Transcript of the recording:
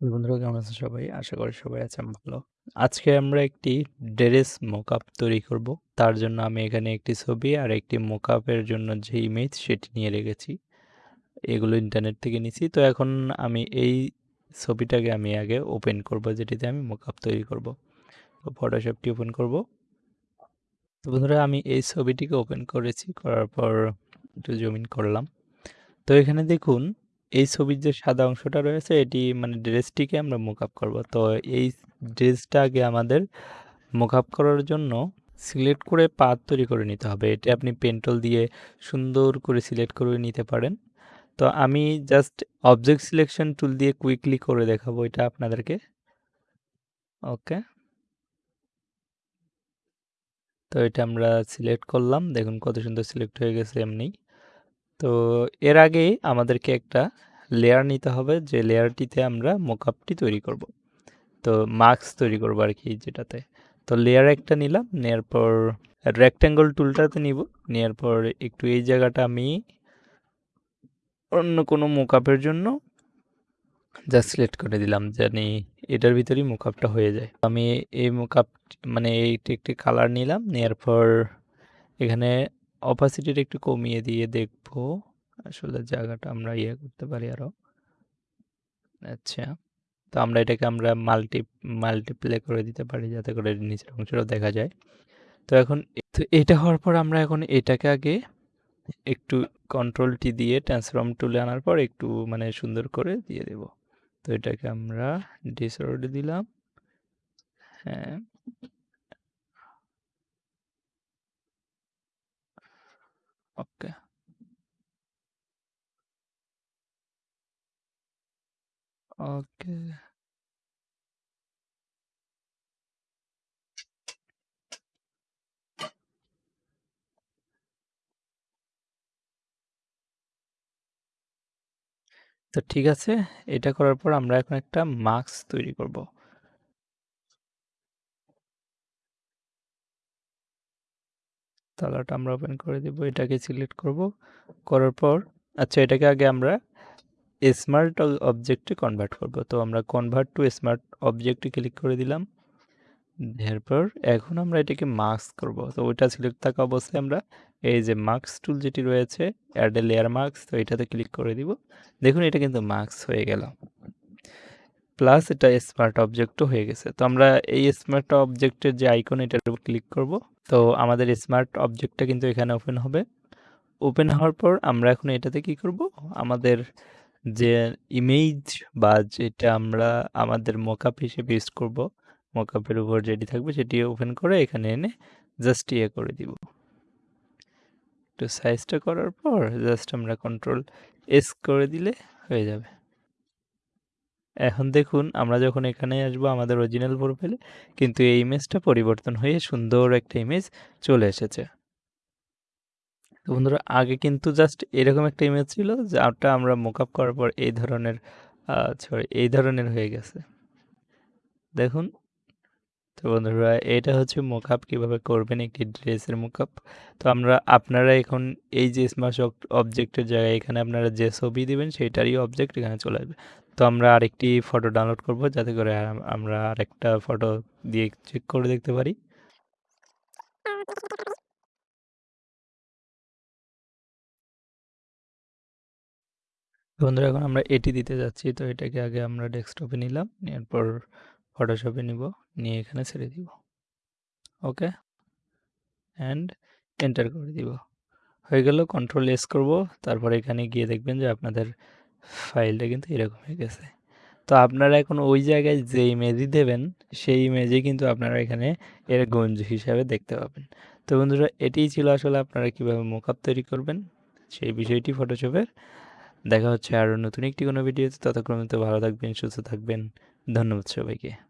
বন্ধুরা কেমন আছেন সবাই? আশা করি সবাই আছেন ভালো। আজকে আমরা একটি ড্রেস মকআপ তৈরি করব। তার জন্য আমি এখানে একটি ছবি আর একটি মকআপের জন্য যে ইমেজ সেটি নিয়ে রেখেছি। এগুলো ইন্টারনেট থেকে নিছি। তো এখন আমি এই ছবিটাকে আমি আগে ওপেন করব, যেটিতে আমি মকআপ তৈরি করব। তো ফটোশপটি ওপেন করব। তো বন্ধুরা, আমি এই ছবিটিকে ওপেন করেছি করার পর একটু জমিন করলাম। তো এখানে দেখুন এই ছবির যে সাদা অংশটা রয়েছে, এটি মানে ড্রেসটিকে আমরা মুকআপ করব। তো এই ড্রেসটা আগে আমাদের মুকআপ করার জন্য সিলেক্ট করে পাত তৈরি করে নিতে হবে। এটা আপনি পেন্টল দিয়ে সুন্দর করে সিলেক্ট করে নিতে পারেন। তো আমি জাস্ট অবজেক্ট সিলেকশন টুল দিয়ে কুইকলি করে দেখাবো এটা আপনাদেরকে। ওকে। তো এটা আমরা সিলেক্ট করলাম। দেখুন কত সুন্দর সিলেক্ট হয়ে গেছে এমনি। তো এর আগে আমাদেরকে একটা লেয়ার নিতে হবে, যে লেয়ারটিতে আমরা মোকআপটি তৈরি করব। তো মাস্ক তৈরি করব আর কি যেটাতে। তো লেয়ার একটা নিলাম নেওয়ার পর রেক্ট্যাঙ্গল টুলটাতে নিব। নেওয়ার পর একটু এই জায়গাটা আমি অন্য কোনো মোকআপের জন্য যা সিলেক্ট করে দিলাম, জানি এটার ভিতরেই মোকআপটা হয়ে যায়। আমি এই মোকআপ মানে এইটি একটি কালার নিলাম নেওয়ার পর এখানে অপাসিটিটা একটু কমিয়ে দিয়ে দেখব। আসলে জায়গাটা আমরা ইয়ে করতে পারি আরও আচ্ছা তো আমরা এটাকে আমরা মাল্টি মাল্টিপ্লে করে দিতে পারি যাতে করে নিচের অংশটাও দেখা যায়। তো এখন তো এটা হওয়ার পর আমরা এখন এটাকে আগে একটু কন্ট্রোল টি দিয়ে ট্রান্সফর্ম টুলে আনার পর একটু মানে সুন্দর করে দিয়ে দেব। তো এটাকে আমরা ডিসঅর্ড দিলাম। হ্যাঁ। ওকে ওকে তো ঠিক আছে এটা করার পর আমরা এখন একটা মাস্ক তৈরি করব। তালাটা আমরা ওপেন করে দেব, এটাকে সিলেক্ট করব। করার পর আচ্ছা এটাকে আগে আমরা স্মার্ট অবজেক্টে কনভার্ট করব। তো আমরা কনভার্ট টু স্মার্ট অবজেক্টে ক্লিক করে দিলাম। এরপর এখন আমরা এটাকে মাস্ক করব। তো ওইটা সিলেক্ট থাকা অবস্থায় আমরা এই যে মাস্ক টুল যেটি রয়েছে অ্যাড এ লেয়ার মাস্ক তো এটাতে ক্লিক করে দিব। দেখুন, এটা কিন্তু মাস্ক হয়ে গেল। প্লাস এটা স্মার্ট অবজেক্টও হয়ে গেছে। তো আমরা এই স্মার্ট অবজেক্টের যে আইকন এটার উপর ক্লিক করব। তো আমাদের স্মার্ট অবজেক্টটা কিন্তু এখানে ওপেন হবে। ওপেন হওয়ার পর আমরা এখন এটাতে কি করব? আমাদের যে ইমেজ বা যেটা আমরা আমাদের মকআপ হিসেবে ইউজ করব মকআপের উপর যেটি থাকবে সেটি ওপেন করে এখানে এনে জাস্ট ইয়ে করে দিব। একটু সাইজটা করার পর জাস্ট আমরা কন্ট্রোল এস করে দিলে হয়ে যাবে। এখন দেখুন, আমরা যখন এখানে আসব, আমাদের অরিজিনাল প্রোফাইলে কিন্তু এই ইমেজটা পরিবর্তন হয়ে সুন্দর একটা ইমেজ চলে এসেছে। তো বন্ধুরা, আগে কিন্তু জাস্ট এরকম একটা ইমেজ ছিল, যাটা আমরা মোকআপ করার পর এই ধরনের সরি এই ধরনের হয়ে গেছে। দেখুন, তো বন্ধুরা, এটা হচ্ছে মোকআপ কীভাবে করবেন একটি ড্রেসের মোকআপ তো আমরা, আপনারা এখন এই যে স্মার্ট অবজেক্টের জায়গায় এখানে আপনারা যে ছবি দেবেন সেইটারই অবজেক্ট এখানে চলে আসবে। তো আমরা আরেকটি ফটো ডাউনলোড করব, যাতে করে আমরা আরেকটা ফটো দিয়ে চেক করে দেখতে পারি। বন্ধুরা, এখন আমরা এটি দিতে যাচ্ছি। তো এটাকে আগে আমরা ডেস্কটপে নিলাম এরপর ফটোশপে নিব, নিয়ে এখানে ছেড়ে দিব। ওকে? অ্যান্ড এন্টার করে দিব। হয়ে গেল কন্ট্রোল এস করব। তারপর এখানে গিয়ে দেখবেন যে আপনাদের ফাইলটা কিন্তু এরকম হয়ে গেছে। তো আপনারা এখন ওই জায়গায় যে ইমেজই দেবেন, সেই ইমেজই কিন্তু আপনারা এখানে এর গঞ্জ হিসাবে দেখতে পাবেন। তো বন্ধুরা, এটিই ছিল আসলে আপনারা কীভাবে মোকআপ তৈরি করবেন, সেই বিষয়টি ফটোশপের দেখা হচ্ছে আরও নতুন একটি কোনো ভিডিওতে। ততক্রমে তো ভালো থাকবেন, সুস্থ থাকবেন। ধন্যবাদ সবাইকে।